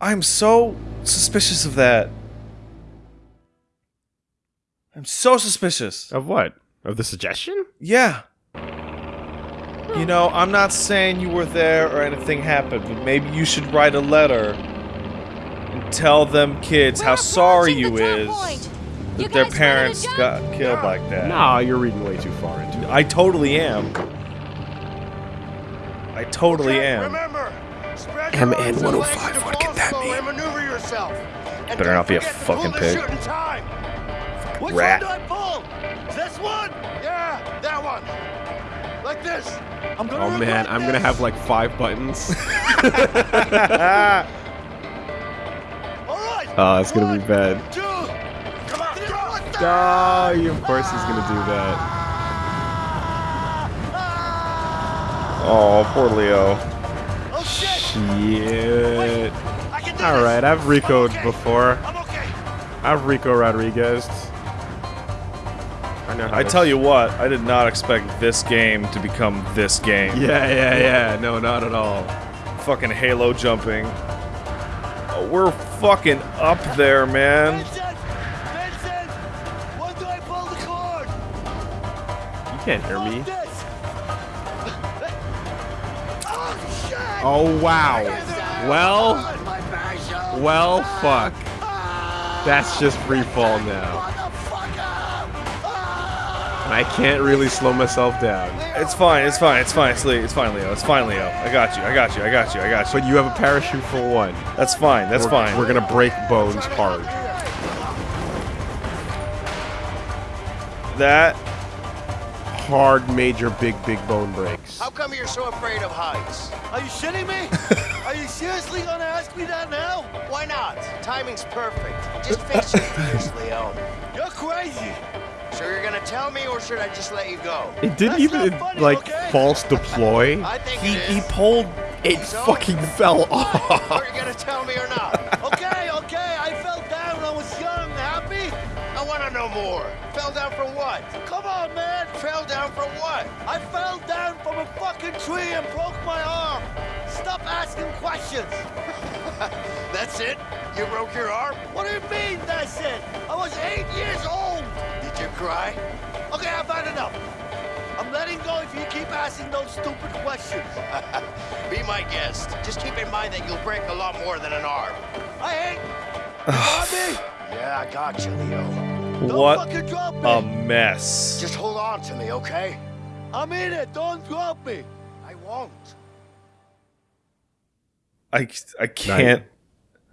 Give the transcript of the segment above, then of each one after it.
I'm so suspicious of that. I'm so suspicious. Of what? Of the suggestion? Yeah. You know, I'm not saying you were there or anything happened, but maybe you should write a letter and tell them kids how sorry you is that their parents got killed like that. Nah, you're reading way too far into it. I totally am. I totally Okay, am. Remember, spread MN your arms and 105, legs into what can that crossbow mean? and maneuver yourself. Better don't be a fucking pig. shooting time. Which rat. one do I pull? This one? Yeah, that one. Like this. I'm gonna Oh man, regret I'm gonna have like five buttons. All right. Oh, it's gonna be bad. Two. Come. Oh, of course he's gonna do that. Oh, poor Leo. Oh shit. Shit. I can do Alright. I've recoed I'm okay. before. I'm okay. I've Rico Rodriguez. I know I tell you what, I did not expect this game to become this game. Yeah, yeah, yeah. No, not at all. Fucking Halo jumping. Oh, we're fucking up there, man. Vincent. Vincent. When do I pull the cord? You can't hear me. Oh. Oh wow. Well, My passion. Well, fuck. That's just free fall now. I can't really slow myself down. It's fine, it's fine, it's fine, it's, it's fine, Leo. It's fine, Leo. I got you, I got you, I got you, I got you. But you have a parachute for one. That's fine, that's we're, fine. We're gonna break bones hard. That Hard, major, big, big bone breaks. How come you're so afraid of heights? Are you shitting me? Are you seriously gonna ask me that now? Why not? Timing's perfect. Just face your fears, Leo. You're crazy. So you're gonna tell me, or should I just let you go? It didn't That's even funny, like okay? false deploy. I think he, it he pulled It So? fucking fell off. Are you gonna tell me or not? More. Fell down from what? Come on, man. Fell down from what? I fell down from a fucking tree and broke my arm. Stop asking questions. That's it? You broke your arm? What do you mean that's it? I was eight years old. Did you cry? Okay, I've had enough. I'm letting go if you keep asking those stupid questions. Be my guest. Just keep in mind that you'll break a lot more than an arm. I got me? Yeah, I got you, Leo. Don't what fucking drop me. a mess. Just hold on to me, okay? I'm in it. Don't drop me. I won't. I, I can't.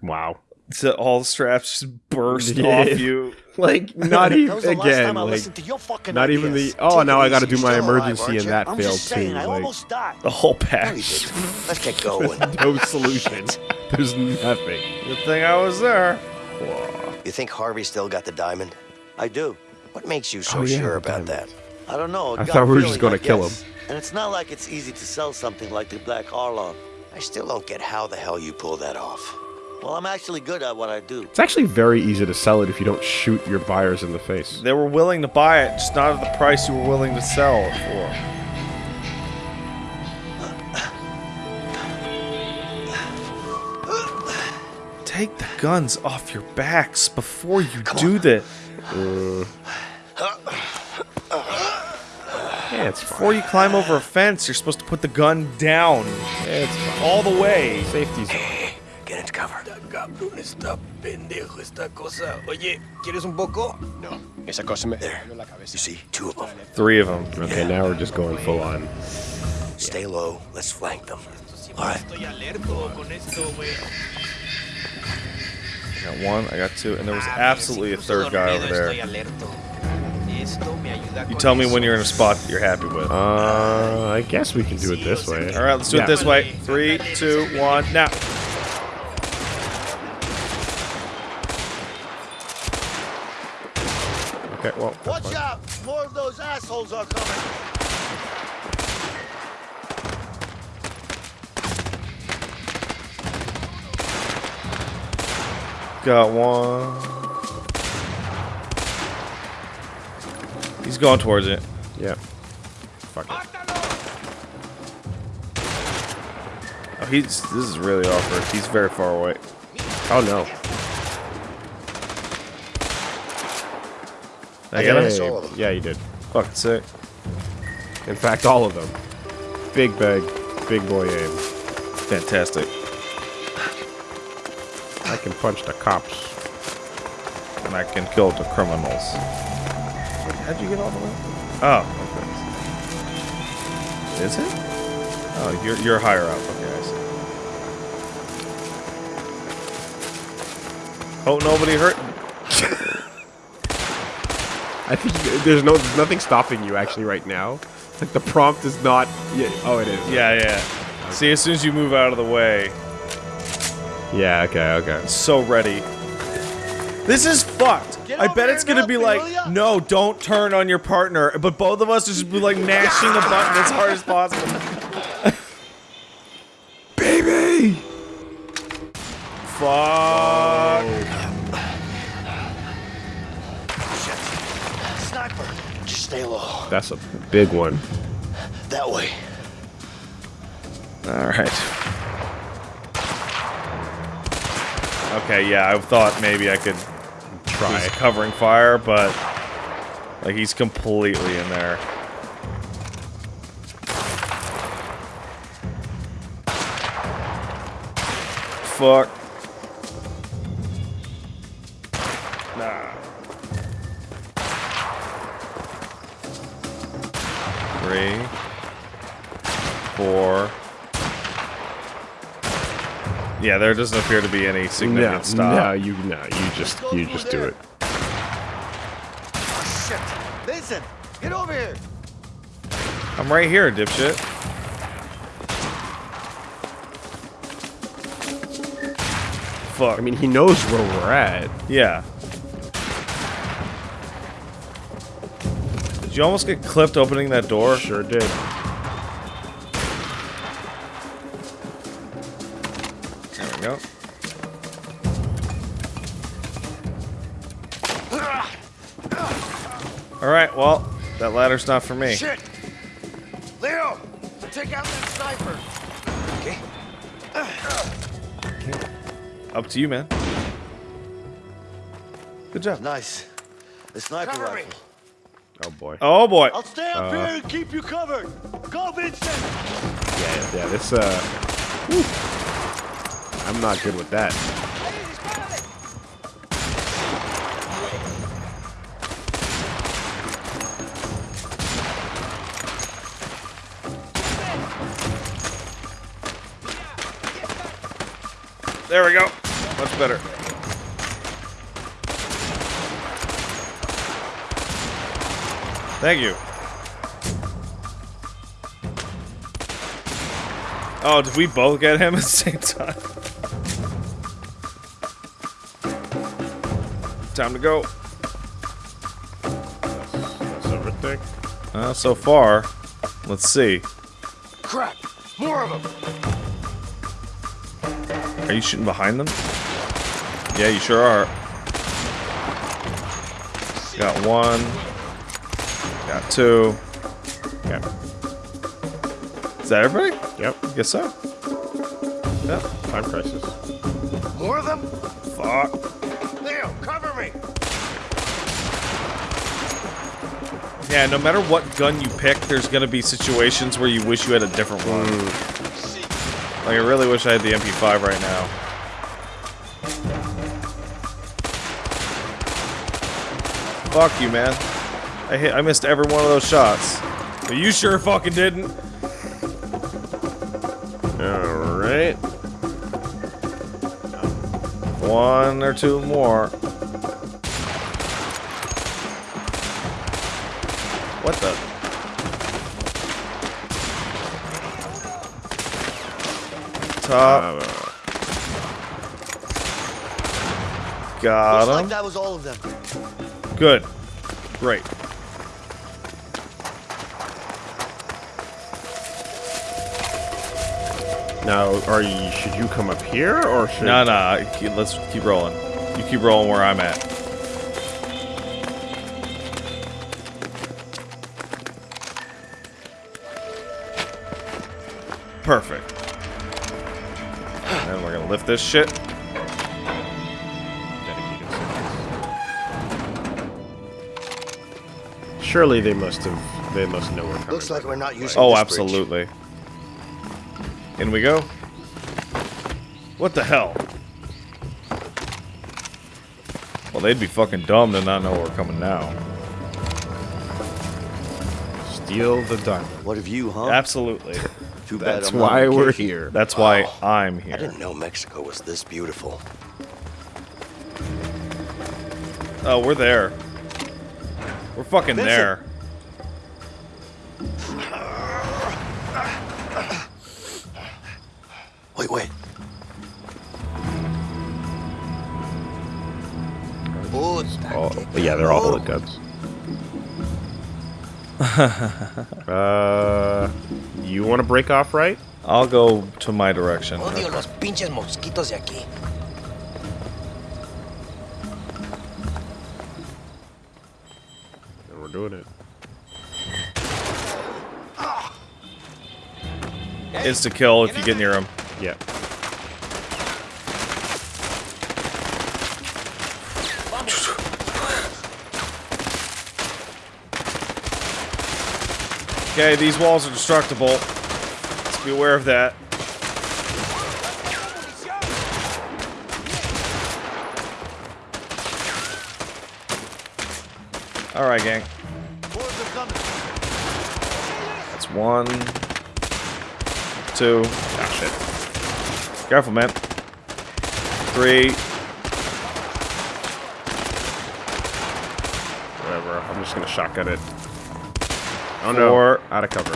Wow. So all the straps just burst Yeah. off you. Like not even the again. Like to your fucking not even the. Oh, Take now I got to do my You're alive, emergency, and that I'm failed just saying, too. I Like almost died. The whole No, you patch. didn't. Let's get going. no solution. There's nothing. Good thing I was there. You think Harvey still got the diamond? I do. What makes you so Oh, yeah, sure about diamond. that? I don't know. I thought we were feeling, just gonna kill him. And it's not like it's easy to sell something like the Black Arlong. I still don't get how the hell you pull that off. Well, I'm actually good at what I do. It's actually very easy to sell it if you don't shoot your buyers in the face. They were willing to buy it, just not at the price you were willing to sell it for. Take the guns off your backs before you do this. Yeah, it's fine. Before you climb over a fence, you're supposed to put the gun down. It's fine. All the way. Safety's on. Get into cover. Cabrón, está pendejo esta cosa. Oye, ¿quieres un poco? No, esa cosa me... There. You see, two of them. Three of them. Okay, now we're just going full on. Stay low. Let's flank them. All right. Got one, I got two, and there was absolutely a third guy over there. Estoy alerto. Esto me ayuda You tell me when you're in a spot that you're happy with. Uh, I guess we can do it this way. All right, let's do Yeah. it this way. Three, two, one, now. Okay, well. Watch out! More of those assholes are coming. Got one. He's going towards it. Yeah. Fuck it. Oh, he's this is really awkward. He's very far away. Oh no. I got him? Hey, all of them. Yeah, you did. Fucking sick. In fact, all of them. Big bag, big boy aim. Fantastic. I can punch the cops. And I can kill the criminals. How'd you get all the way? Oh, okay. Is it? Oh, you're you're higher up. Okay, I see. Hope nobody hurt. I think there's no, there's nothing stopping you actually right now. Like the prompt is not. Yeah, oh, it is. Yeah, yeah. See, as soon as you move out of the way, Yeah. Okay. Okay. so ready. This is fucked. I bet it's gonna be like, Fidelia. no, don't turn on your partner. But both of us just be like mashing the button as hard as possible. Baby. Fuck. Shit. Sniper. Just stay low. That's a big one. That way. All Okay, yeah, I thought maybe I could Try. use covering fire, but like he's completely in there. Fuck. Yeah, there doesn't appear to be any No, significant stop. no, you no, you just you just do it. Oh, shit. Listen, get over here. I'm right here, dipshit. Fuck. I mean, he knows where we're at. yeah. Did you almost get clipped opening that door? Sure did. There we go. Alright, well, that ladder's not for me. Shit. Leo, take out that sniper. Okay. Up to you, man. Good job. Nice. The sniper Cover me. rifle. Oh boy. Oh boy. I'll stay up here and keep you covered. Go, Vincent. Yeah, yeah. This uh. whew. I'm not good with that. There we go. Much better. Thank you. Oh, did we both get him at the same time? Time to go. That's, that's everything. Uh, so far, let's see. Crap. More of them. Are you shooting behind them? Yeah, you sure are. Got one. Got two. Okay. Is that everybody? Yep. Guess so. Yeah. Time crisis. More of them? Fuck. Yeah, no matter what gun you pick, there's gonna be situations where you wish you had a different one. Mm. Like, I really wish I had the MP5 right now. Fuck you, man. I hit. I missed every one of those shots. But you sure fucking didn't. All right. One or two more. What the? Top. Uh, Got Looks like him. that was all of them. Good. Great. now, are you? Should you come up here or should? No, no. keep- Let's keep rolling. You keep rolling where I'm at. Perfect. And then we're gonna lift this shit. Surely they must have. They must know where. Looks like we're not using. Oh, absolutely. Bridge. In we go. What the hell? Well, they'd be fucking dumb to not know we're coming now. Steal the diamond. What have you, huh? Absolutely. Too bad That's I'm not why on we're vacation. here. That's why oh, I'm here. I here. didn't know Mexico was this beautiful. Oh, we're there. We're fucking Vincent. there. Wait, wait. Oh, oh yeah, they're all bullet guns. uh, you want to break off right? I'll go to my direction. Odio los pinches mosquitos de aquí. And we're doing it. Insta kill if you get near him. Yeah. Okay, these walls are destructible. Let's be aware of that. Alright, gang. Boys are coming. That's one. Two. Ah, shit. Careful, man. Three. Whatever. I'm just gonna shotgun it. Oh no! Four. Out of cover.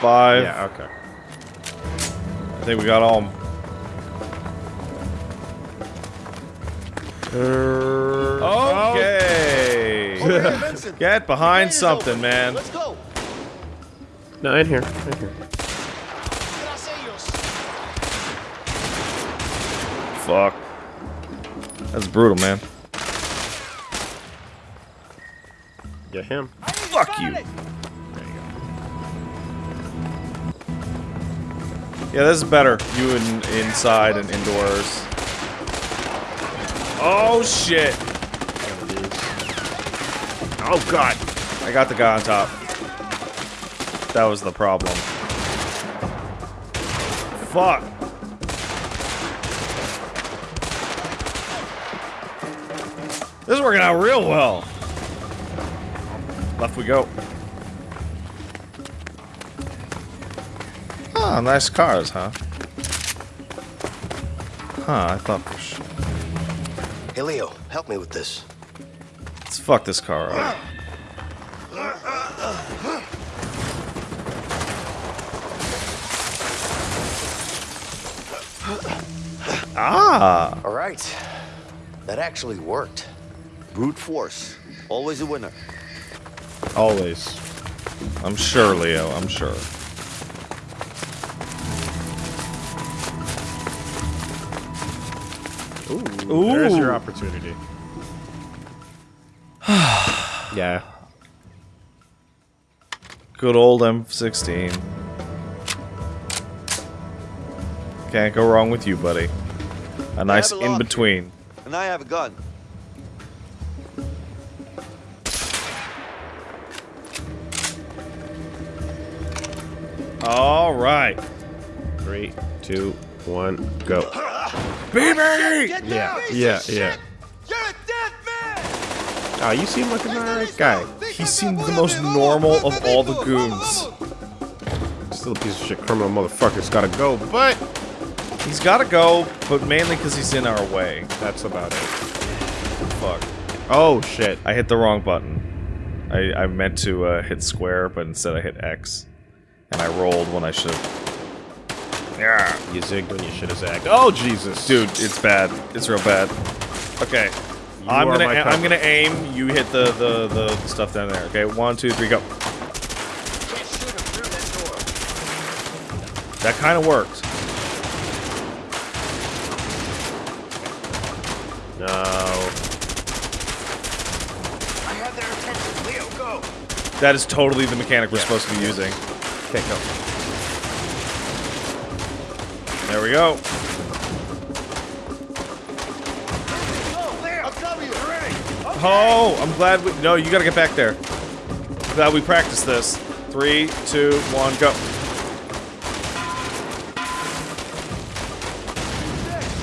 Five. Yeah. Okay. I think we got all. 'em. Okay. Over. Get behind something, open. man. Let's go. No, in here. In here. Fuck. That's brutal, man. Get him. Fuck you. Yeah, this is better. You in, inside and indoors. Oh shit! Oh god. I got the guy on top. That was the problem. Fuck. This is working out real well. Left we go. Ah, nice cars, huh? Huh, I thought for sure. Hey, Leo, help me with this. Let's fuck this car up. Ah! All right. That actually worked. Brute force. Always a winner. Always. I'm sure, Leo, I'm sure. Ooh. There's your opportunity. yeah. Good old M16. Can't go wrong with you, buddy. A nice a in between. And I have a gun. All right. Three, two, one, go. Baby! Get Yeah, down! yeah, yeah. You're a dead man! Oh, you seem like an alright guy. He seemed the most normal of all the goons. Still a piece of shit criminal motherfucker's gotta go, but He's gotta go, but mainly because he's in our way. that's about it. Fuck. Oh shit. I hit the wrong button. I, I meant to uh, hit square, but instead I hit X. And I rolled when I should have. Yeah. You zigged when you should have zagged. Oh Jesus, Dude, it's bad. It's real bad. Okay. You I'm gonna I'm gonna aim. You hit the, the the the stuff down there. Okay, one, two, three, go. Can't shoot him through that door. That kind of worked. No. I have their attention. Leo, go. That is totally the mechanic we're supposed to be using. Okay, go. There we go. Oh, I'm glad we. No, you gotta get back there. Glad we practiced this. Three, two, one, go.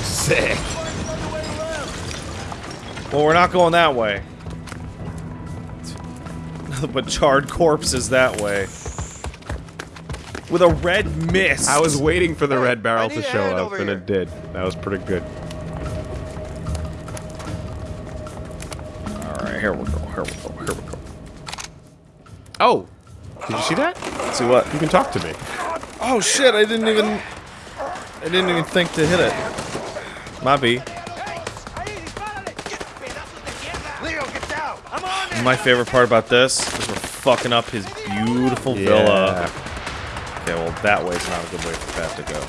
Sick. Well, we're not going that way. but charred corpses that way. With a red mist. I was waiting for the red barrel to show up, and here. it did. That was pretty good. Alright, here we go, here we go, here we go. Oh, did you see that? See what? You can talk to me. Oh shit, I didn't even... I didn't even think to hit it. Might be. Leo, get down! I'm on it! My favorite part about this is we're fucking up his beautiful villa. Okay, well, that way's not a good way for that to go.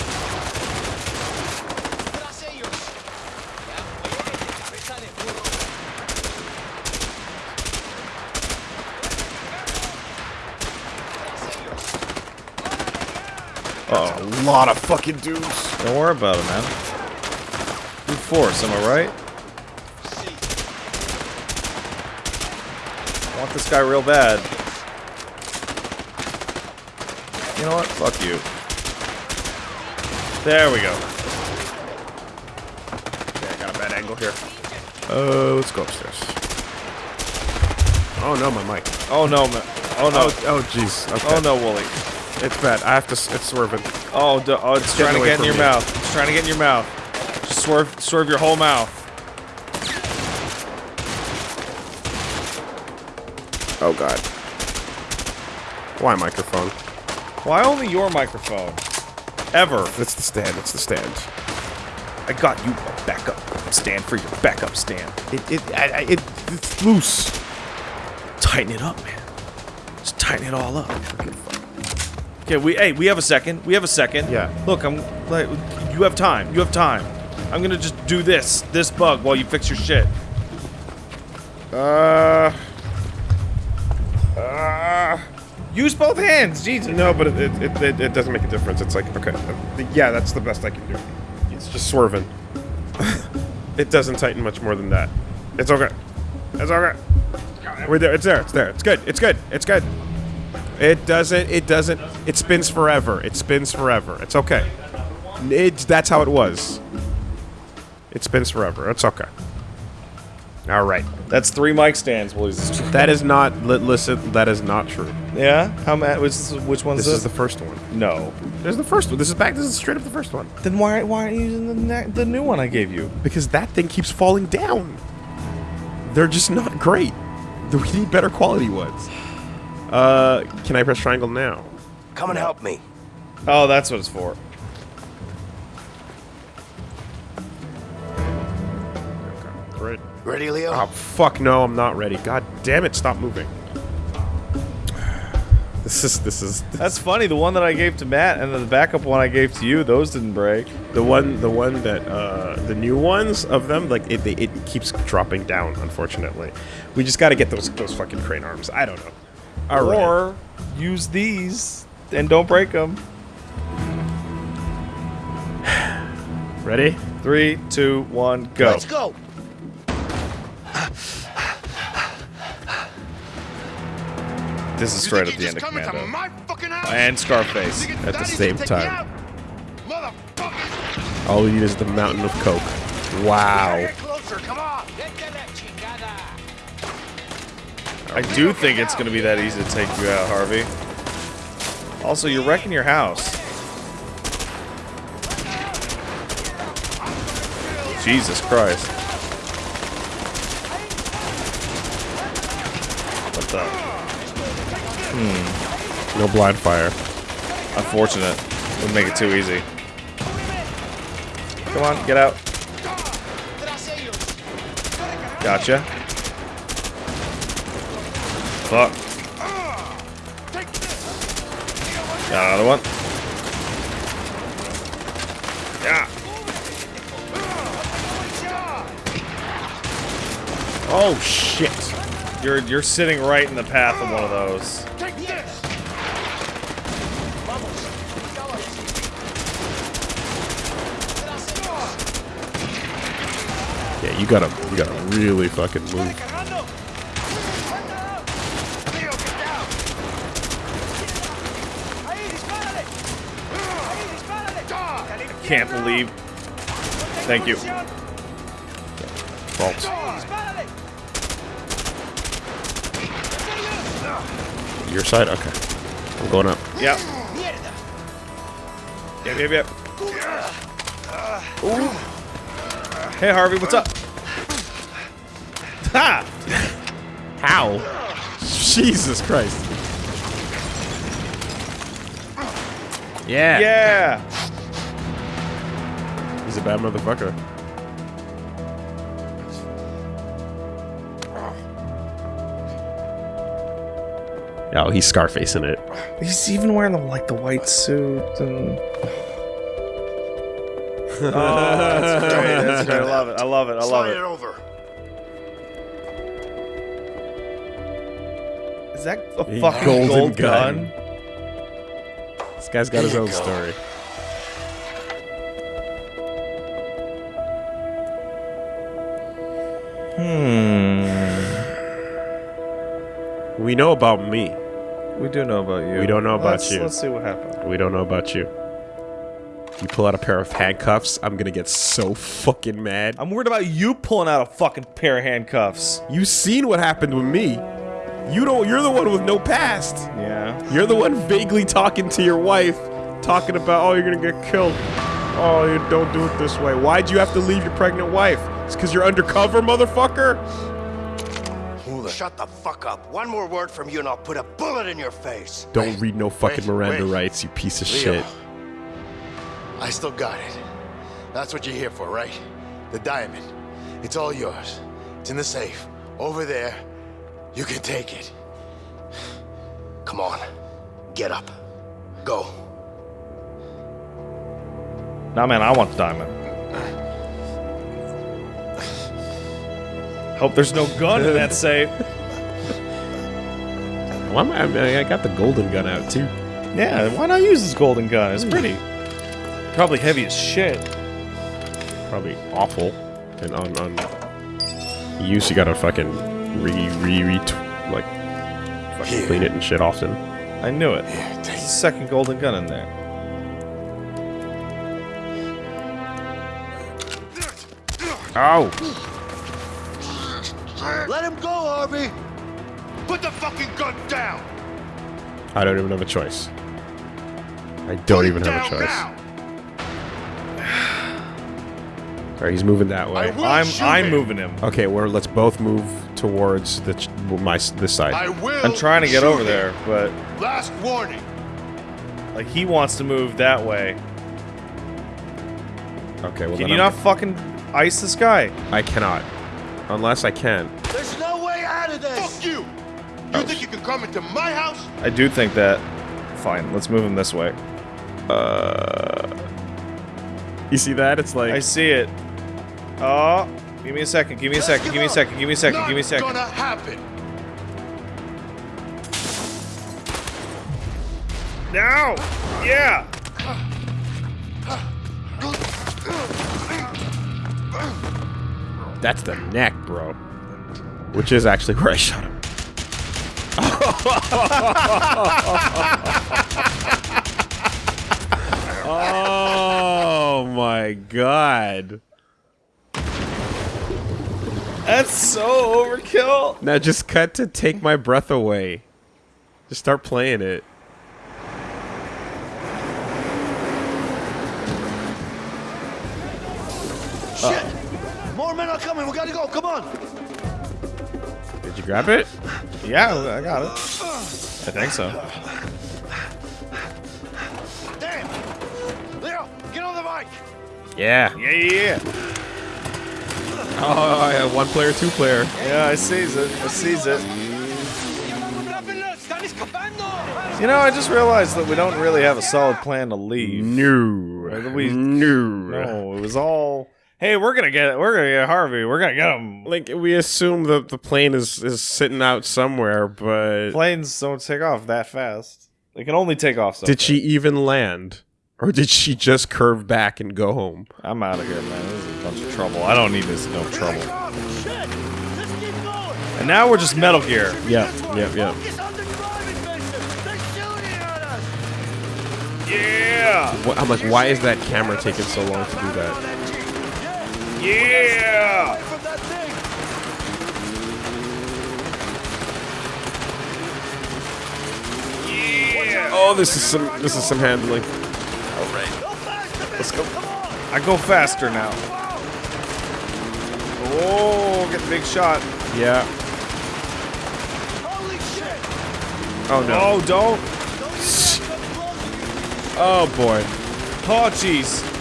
Uh A lot of fucking dudes. oh. Don't worry about it, man. Brute force, am I right? I want this guy real bad. You know what? Fuck you. There we go. Okay, I got a bad angle here. Oh, let's go upstairs. Oh no, my mic. Oh no, man. Oh no. Oh, oh, jeez. Okay. Oh no, Wooly. It's bad. I have to. It's swerving. Oh, oh it's Get trying to get in your me. mouth. It's trying to get in your mouth. Just swerve, swerve your whole mouth. Oh god. Why microphone? Why only your microphone? Ever. It's the stand. It's the stand. I got you a backup stand for your backup stand. It it I, I, it it's loose. Tighten it up, man. Just tighten it all up. Okay, we hey, we have a second. We have a second. Yeah. Look, I'm like you have time. You have time. I'm gonna just do this, this bug while you fix your shit. Uh, use both hands, Jesus. No, but it, it, it, it, it doesn't make a difference. It's like, okay, uh, yeah, that's the best I can do. It's just swerving. it doesn't tighten much more than that. It's okay. It's okay. We're there. It's there. It's there. It's good. It's good. It's good. It doesn't. It doesn't. It spins forever. It spins forever. It's okay. It's that's how it was. It spins forever. It's okay. All right. That's three mic stands, boys. That is not. Li- listen. That is not true. Yeah? How many? Which, which one's This this? is the first one. no. This is the first one. This is back. This is straight up the first one. Then why why aren't you using the ne- the new one I gave you? Because that thing keeps falling down. They're just not great. We need better quality ones. Uh, can I press triangle now? Come and help me. Oh, that's what it's for. Ready, Leo? Oh, fuck no, I'm not ready. God damn it, stop moving. This is, this is, That's funny. The one that I gave to Matt and then the backup one I gave to you, those didn't break. the one, the one that, uh, the new ones of them, like, it, it keeps dropping down, unfortunately. We just gotta get those, those fucking crane arms. I don't know. All right. Or use these and don't break them. Ready? Three, two, one, go. Let's go. This is straight at the end of just come into Commando. my fucking house? And Scarface. At the same gonna take me time. All we need is the mountain of coke. Wow. Get closer, come on! I do think it's going to be that easy to take you out, Harvey. Also, you're wrecking your house. Jesus Christ. What the? Hmm. No blind fire. Unfortunate. Would make it too easy. Come on, get out. Gotcha. Fuck. Got another one. Yeah. Oh, shit. You're you're sitting right in the path of one of those. Yeah, you gotta you gotta really fucking move. I can't believe. Thank you. Fault. Your side? Okay. I'm going up. Yep. Yep, yep, yep. Ooh. Hey, Harvey, what's up? Ha! How? Jesus Christ. Yeah. Yeah! He's a bad motherfucker. Oh, he's Scarfacing it. He's even wearing the, like the white suit and. oh, that's great. That's great. I love it. I love it. I love Slide it. it over. Is that a A fucking golden gold gun. gun? This guy's got his own go. story. Hmm. We know about me. We do know about you. We don't know about Let's- you. Let's see what happened. We don't know about you. You pull out a pair of handcuffs, I'm gonna get so fucking mad. I'm worried about you pulling out a fucking pair of handcuffs. You seen what happened with me. You don't you're the one with no past. Yeah. You're the one vaguely talking to your wife, talking about, oh, you're gonna get killed. Oh, you don't do it this way. Why'd you have to leave your pregnant wife? It's because you're undercover, motherfucker? Shut the fuck up. One more word from you and I'll put a bullet in your face. Don't read no fucking wait, Miranda wait. rights, you piece of Leo, shit. I still got it. That's what you're here for, right? The diamond. It's all yours. It's in the safe. Over there. You can take it. Come on. Get up. Go. Nah, man, I want the diamond. Hope there's no gun in that safe. Why am I, I, mean, I got the golden gun out too. Yeah, why not use this golden gun? It's hmm. pretty. Probably heavy as shit. Probably awful. And on on use, you gotta fucking re re re like fucking Here. clean it and shit often. I knew it. Here, take There's a second golden gun in there. Ow! Let him go, Harvey! Put the fucking gun down! I don't even have a choice. I don't Put even have a down choice. now. Sorry, he's moving that way. I'm I'm him. moving him. Okay, well, let's both move towards the ch- my this side. I will. I'm trying to get over him. there, but Last warning. like he wants to move that way. okay, well Can then you I'm- not fucking ice this guy? I cannot, unless I can. There's no way out of this. Fuck you. You think you can come into my house? I do think that. Fine, let's move him this way. Uh, you see that? It's like I see it. Oh, give me a second. Give me a Let's second. give Give me a second. Give me a second. Not Give me a second. gonna happen. Now! Yeah! That's the neck, bro. Which is actually where I shot him. oh my god. That's so overkill. Now just cut to take my breath away. Just start playing it. Shit. Men are coming. We gotta go. Come on. Did you grab it? Yeah, I got it. I think so. Damn. Leo, get on the bike. Yeah. Yeah, yeah, yeah. Oh, yeah, one player, two player. Yeah, I sees it. I sees it. You know, I just realized that we don't really have a solid plan to leave. No. We- no. No, it was all. Hey, we're gonna get. We're gonna get Harvey. We're gonna get him. Like we assume that the plane is is sitting out somewhere, but Planes don't take off that fast. They can only take off so did she even land, or did she just curve back and go home? I'm out of here, man. This is a bunch of trouble. I don't need this no trouble. Shit. Let's keep going. And now we're just Metal Gear. At us. Yeah! What, I'm like, why is that camera taking so long to do that? Yeah! From that thing! Yeah! Oh, this is some this is some handling. All right, Let's go. I go faster now. Oh, get the big shot. Yeah. Holy shit! Oh no. Oh, don't. Don't let it come close to you. Oh boy. Oh, jeez.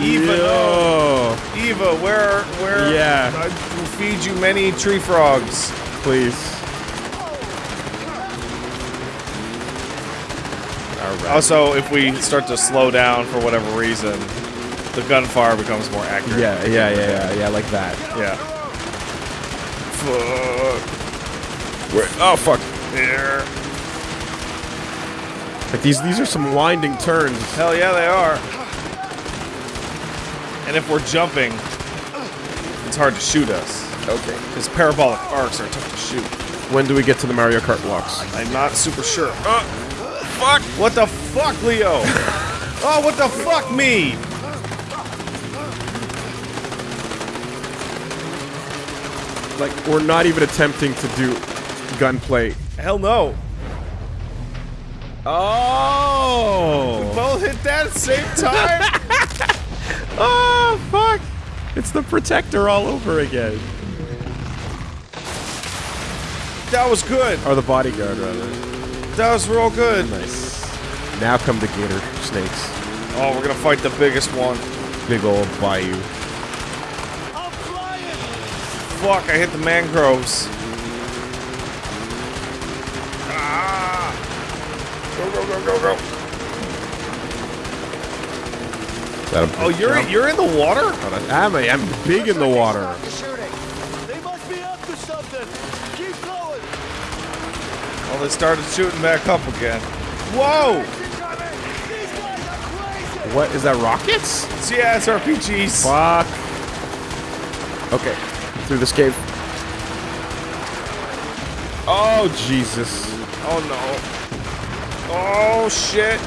Eva, no. Eva, where, where? Yeah. I will feed you many tree frogs. Please. Right. Also, if we start to slow down for whatever reason, the gunfire becomes more accurate. Yeah, yeah, yeah, yeah, yeah, like that. Yeah. Fuck. Where? Oh fuck. There. Like these these are some winding turns. Hell yeah, they are. And if we're jumping, it's hard to shoot us. Okay. Because parabolic arcs are tough to shoot. When do we get to the Mario Kart blocks? I'm not super sure. Uh, fuck! What the fuck, Leo? oh, what the fuck, me? Like we're not even attempting to do gunplay. Hell no. Oh. We Both hit that at the same time? Oh fuck! It's the protector all over again. that was good. Or the bodyguard rather. That was real good. Nice. Now come the gator snakes. Oh, we're gonna fight the biggest one. Big old bayou. I'm flying! Fuck, I hit the mangroves. Ah! Go, go, go, go, go. Is that a Oh, you're jump? you're in the water? Oh, I'm, I'm big in the water. They must be up to something! Keep going! Oh, they started shooting back up again. Whoa! These guys are crazy! What is that? Rockets? It's, yeah, it's RPGs. Fuck. Okay, through this cave. Oh Jesus! Oh no. Oh shit.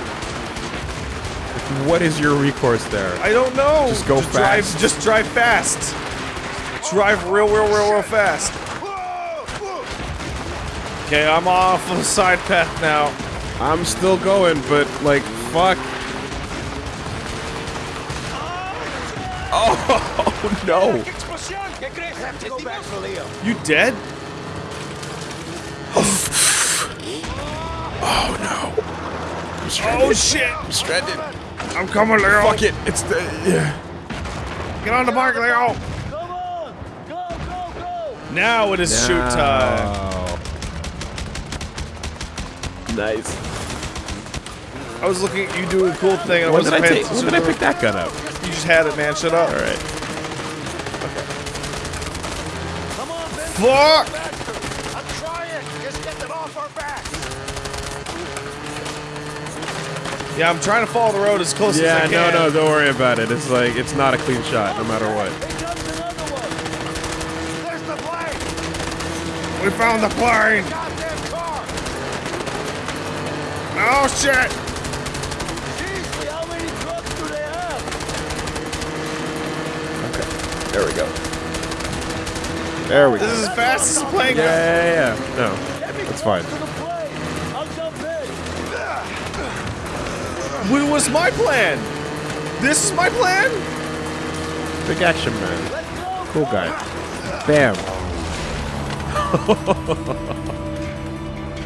What is your recourse there? I don't know. Just go drive, fast. Just drive fast. Drive real, real, real, real fast. Okay, I'm off the side path now. I'm still going, but like, fuck. Oh no! Have to go back for Leo. You dead? Oh, oh no! I'm oh, stranded. Oh shit! I'm stranded. I'm coming, Leo. Fuck it! It's the yeah. Get on the bike, Leo. Come on! Go, go, go! Now it is shoot time. Nice. I was looking at you doing a cool thing and When did wasn't I paying take? When attention. did I pick that gun up? You just had it, man. Shut up. All right. Come on, Ben! Fuck! Yeah, I'm trying to follow the road as close Yeah, as I no, can. no, no, don't worry about it. It's like it's not a clean shot, no matter what. Here comes another one! There's the plane! We found the plane. Oh shit! Seriously, how many trucks do they have? There we go. There we This go. This is as fast as the plane Yeah, goes. yeah, yeah. No, Get that's fine. What was my plan? This is my plan? Big action man. Cool guy. Bam.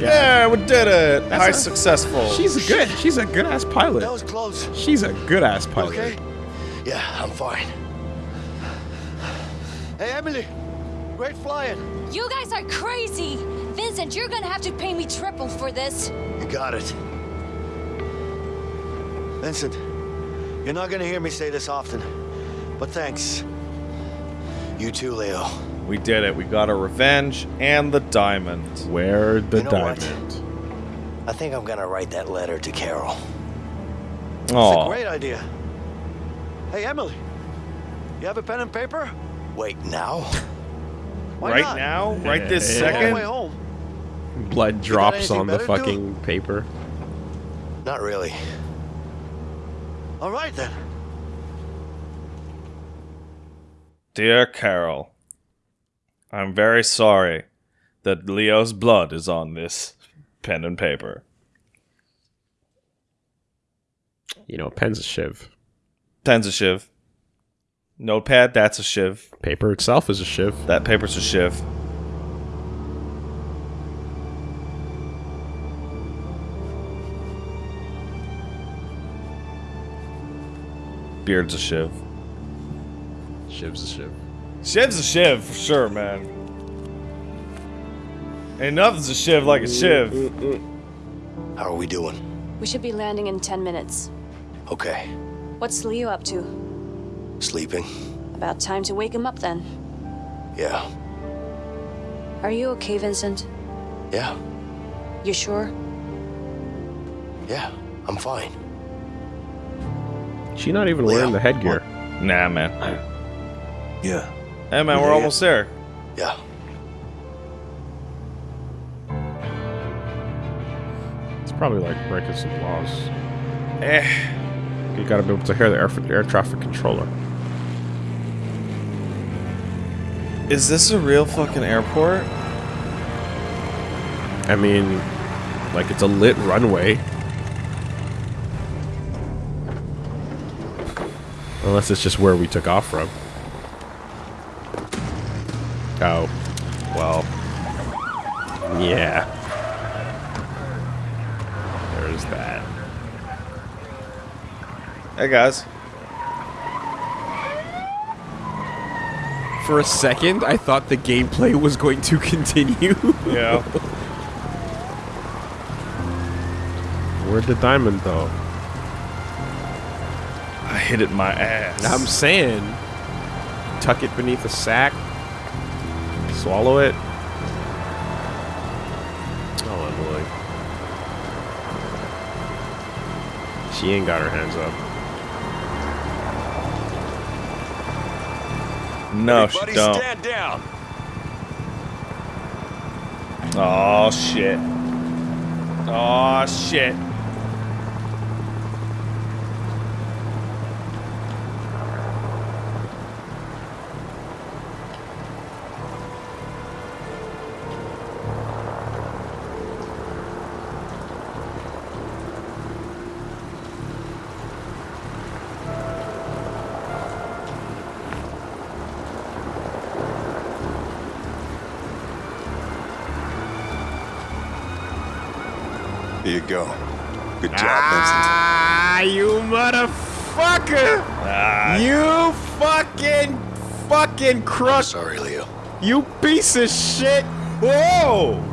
Yeah, we did it. That's High a- successful. She's a good. She's a good ass pilot. That pilot. was close. She's a good ass pilot. okay? Yeah, I'm fine. Hey, Emily. Great flying. You guys are crazy! Vincent, you're gonna have to pay me triple for this. You got it. Vincent, you're not gonna hear me say this often, but thanks. You too, Leo. We did it. We got our revenge and the diamond. Where the You know what? diamond? I think I'm gonna write that letter to Carol. It's a Oh, great idea. Hey, Emily. You have a pen and paper? Wait, now? Why right not? now, right this Yeah, yeah, On the way second. home. Blood drops on the better to do? fucking paper. Not really. All right then. Dear Carol, I'm very sorry that Leo's blood is on this pen and paper. You know, a pen's a shiv. Pen's a shiv. Notepad, that's a shiv. Paper itself is a shiv. That paper's a shiv. Beard's a shiv. Shiv's a shiv. Shiv's a shiv for sure, man. Ain't nothing's a shiv like a shiv. How are we doing? We should be landing in 10 minutes. Okay. What's Leo up to? Sleeping? About time to wake him up then. Yeah. Are you okay, Vincent? Yeah. You sure? Yeah. I'm fine. She not even Leo, wearing the headgear. Nah, man. Yeah. Hey, man, we're Yeah. almost there. Yeah. It's probably like breaking some laws. Eh. You gotta be able to hear the air, air traffic controller. Is this a real fucking airport? I mean, like it's a lit runway. Unless it's just where we took off from. Oh. Well. Yeah. There's that. Hey, guys. For a second, I thought the gameplay was going to continue. Yeah. Where'd the diamond though? I hit it in my ass. I'm saying, tuck it beneath a sack, swallow it. Oh, Emily. She ain't got her hands up. no, she don't. stand down. Oh shit. Oh shit. Go. Good job, Ah, you motherfucker! Ah, You fucking, fucking crushed. Sorry, Leo. You piece of shit! whoa!